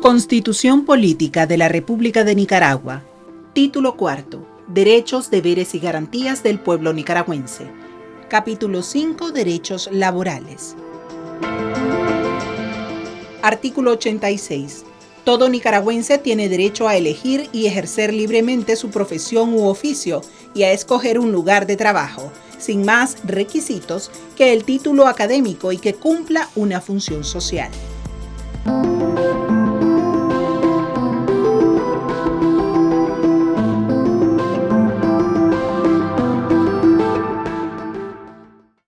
Constitución Política de la República de Nicaragua. Título cuarto. Derechos, deberes y garantías del pueblo nicaragüense. Capítulo 5. Derechos laborales. Artículo 86. Todo nicaragüense tiene derecho a elegir y ejercer libremente su profesión u oficio y a escoger un lugar de trabajo, sin más requisitos que el título académico y que cumpla una función social.